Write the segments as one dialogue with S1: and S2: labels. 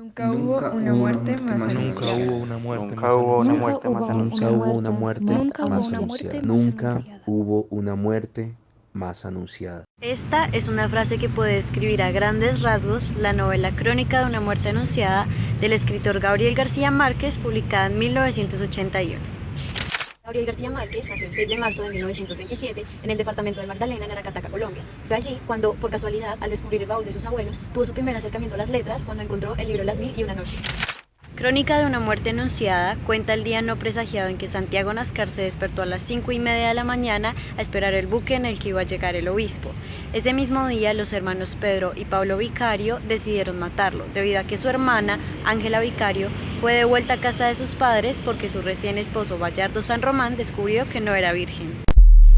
S1: Nunca hubo una muerte más
S2: Nunca
S1: anunciada.
S2: hubo una muerte
S3: Nunca hubo una muerte más anunciada.
S4: Nunca hubo una muerte más anunciada. Nunca hubo una muerte más anunciada.
S5: Esta es una frase que puede describir a grandes rasgos la novela Crónica de una muerte anunciada del escritor Gabriel García Márquez, publicada en 1981.
S6: Gabriel García Márquez nació el 6 de marzo de 1927 en el departamento del Magdalena, en Aracataca, Colombia. Fue allí cuando, por casualidad, al descubrir el baúl de sus abuelos, tuvo su primer acercamiento a las letras cuando encontró el libro Las Mil y una noche.
S5: Crónica de una muerte anunciada cuenta el día no presagiado en que Santiago Nascar se despertó a las cinco y media de la mañana a esperar el buque en el que iba a llegar el obispo. Ese mismo día los hermanos Pedro y Pablo Vicario decidieron matarlo, debido a que su hermana, Ángela Vicario, fue de vuelta a casa de sus padres porque su recién esposo Bayardo San Román descubrió que no era virgen.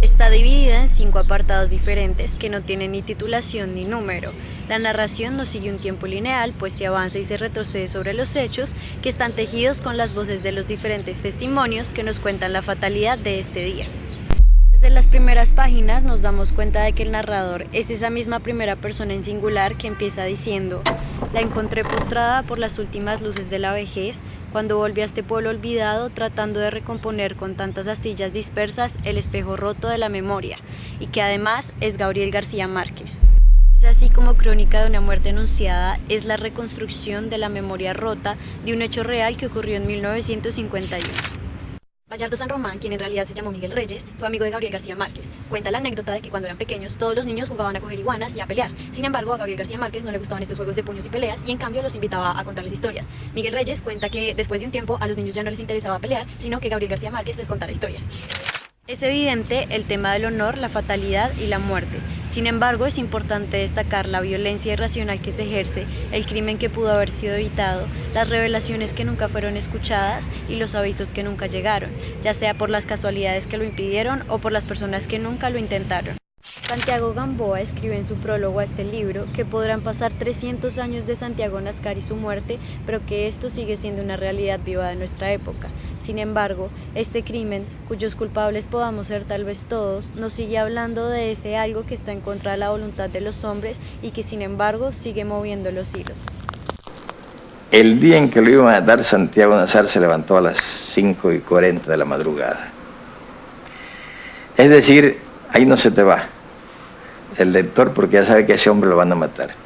S5: Está dividida en cinco apartados diferentes que no tienen ni titulación ni número. La narración no sigue un tiempo lineal, pues se avanza y se retrocede sobre los hechos que están tejidos con las voces de los diferentes testimonios que nos cuentan la fatalidad de este día. Desde las primeras páginas nos damos cuenta de que el narrador es esa misma primera persona en singular que empieza diciendo La encontré postrada por las últimas luces de la vejez, cuando volví a este pueblo olvidado tratando de recomponer con tantas astillas dispersas el espejo roto de la memoria, y que además es Gabriel García Márquez. Es así como Crónica de una muerte anunciada es la reconstrucción de la memoria rota de un hecho real que ocurrió en 1951.
S6: Bayardo San Román, quien en realidad se llamó Miguel Reyes, fue amigo de Gabriel García Márquez. Cuenta la anécdota de que cuando eran pequeños todos los niños jugaban a coger iguanas y a pelear. Sin embargo, a Gabriel García Márquez no le gustaban estos juegos de puños y peleas y en cambio los invitaba a contarles historias. Miguel Reyes cuenta que después de un tiempo a los niños ya no les interesaba pelear, sino que Gabriel García Márquez les contara historias.
S5: Es evidente el tema del honor, la fatalidad y la muerte. Sin embargo, es importante destacar la violencia irracional que se ejerce, el crimen que pudo haber sido evitado, las revelaciones que nunca fueron escuchadas y los avisos que nunca llegaron, ya sea por las casualidades que lo impidieron o por las personas que nunca lo intentaron. Santiago Gamboa escribe en su prólogo a este libro que podrán pasar 300 años de Santiago Nascar y su muerte, pero que esto sigue siendo una realidad viva de nuestra época. Sin embargo, este crimen, cuyos culpables podamos ser tal vez todos, nos sigue hablando de ese algo que está en contra de la voluntad de los hombres y que sin embargo sigue moviendo los hilos.
S3: El día en que lo iban a matar, Santiago Nazar se levantó a las 5 y 40 de la madrugada. Es decir, ahí no se te va el lector porque ya sabe que ese hombre lo van a matar.